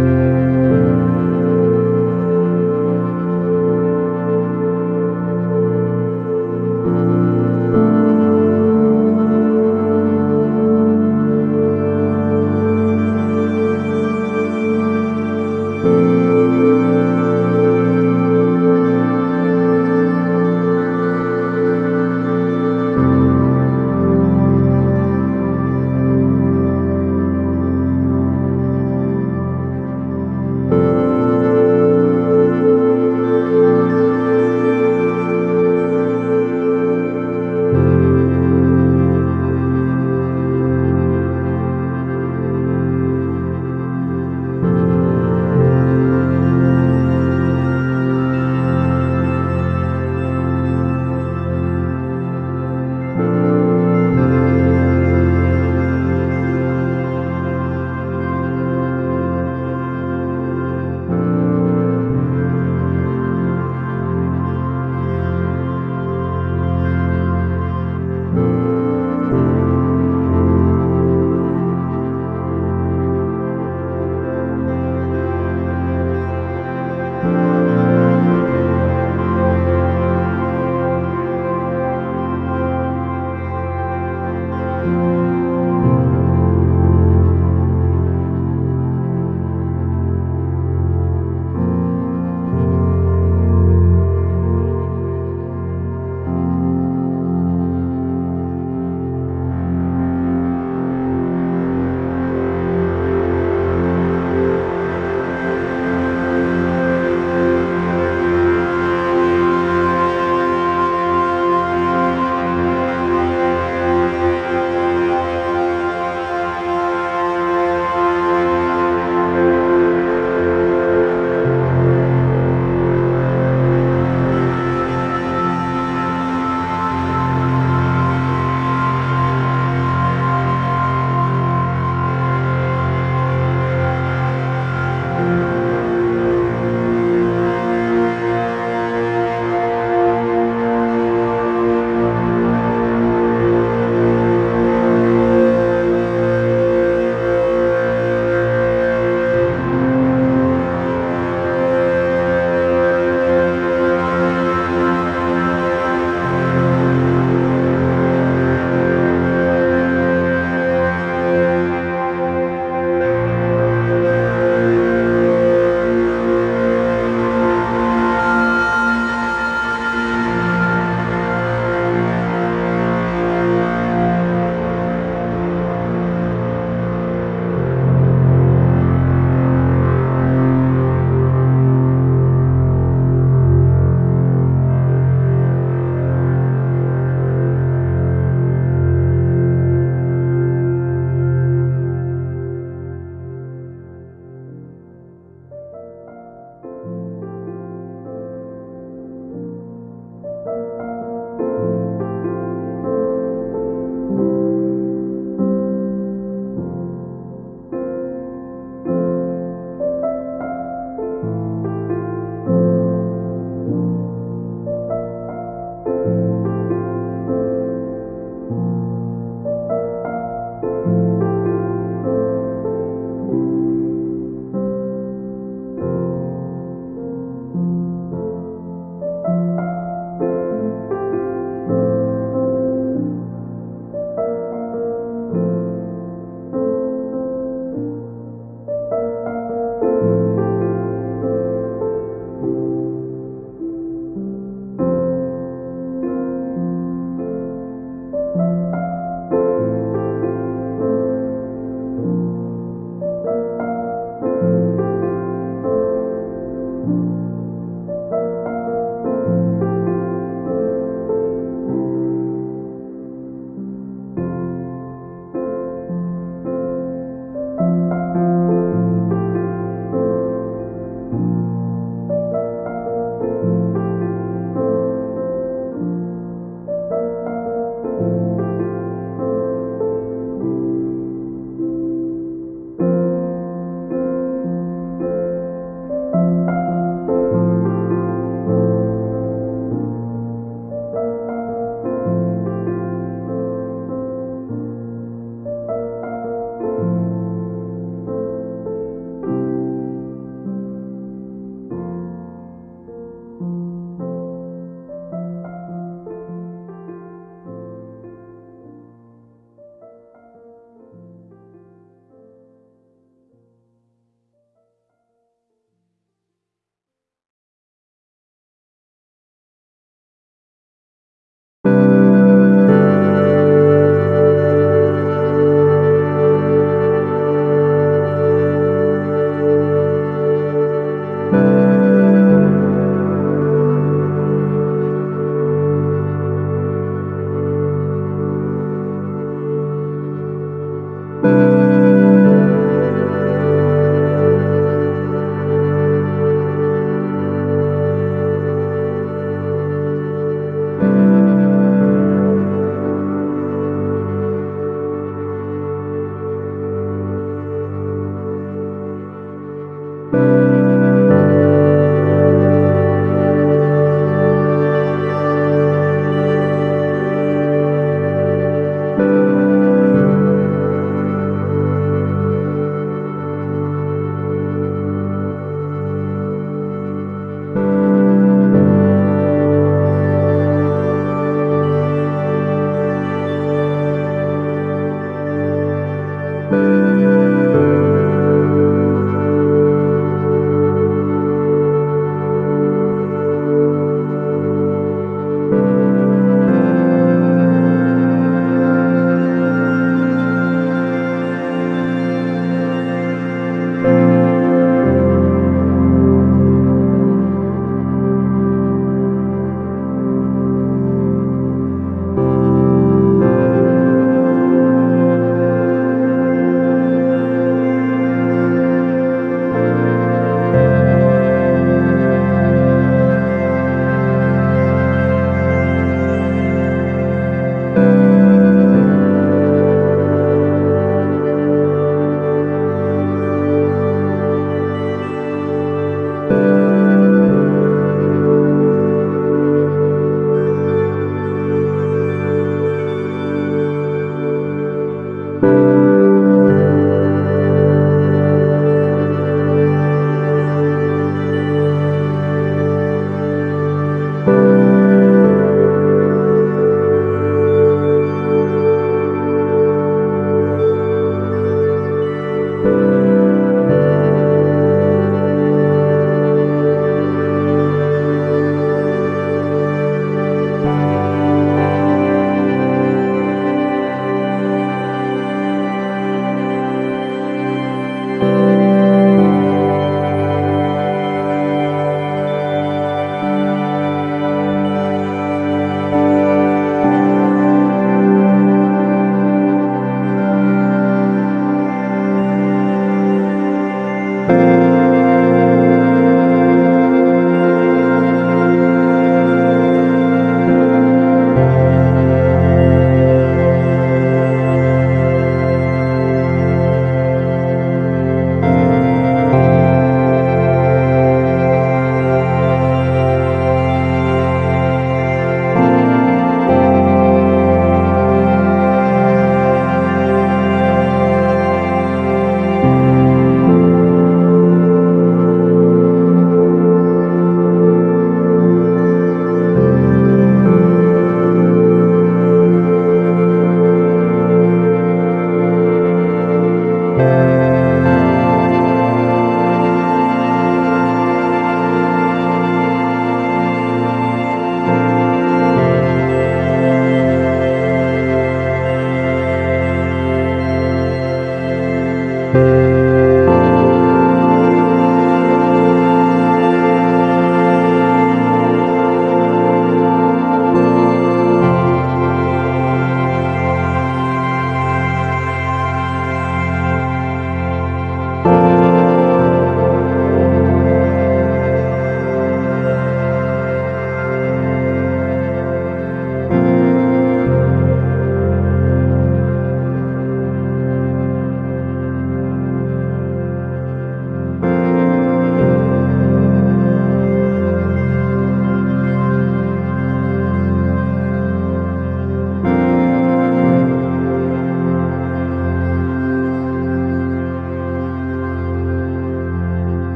Música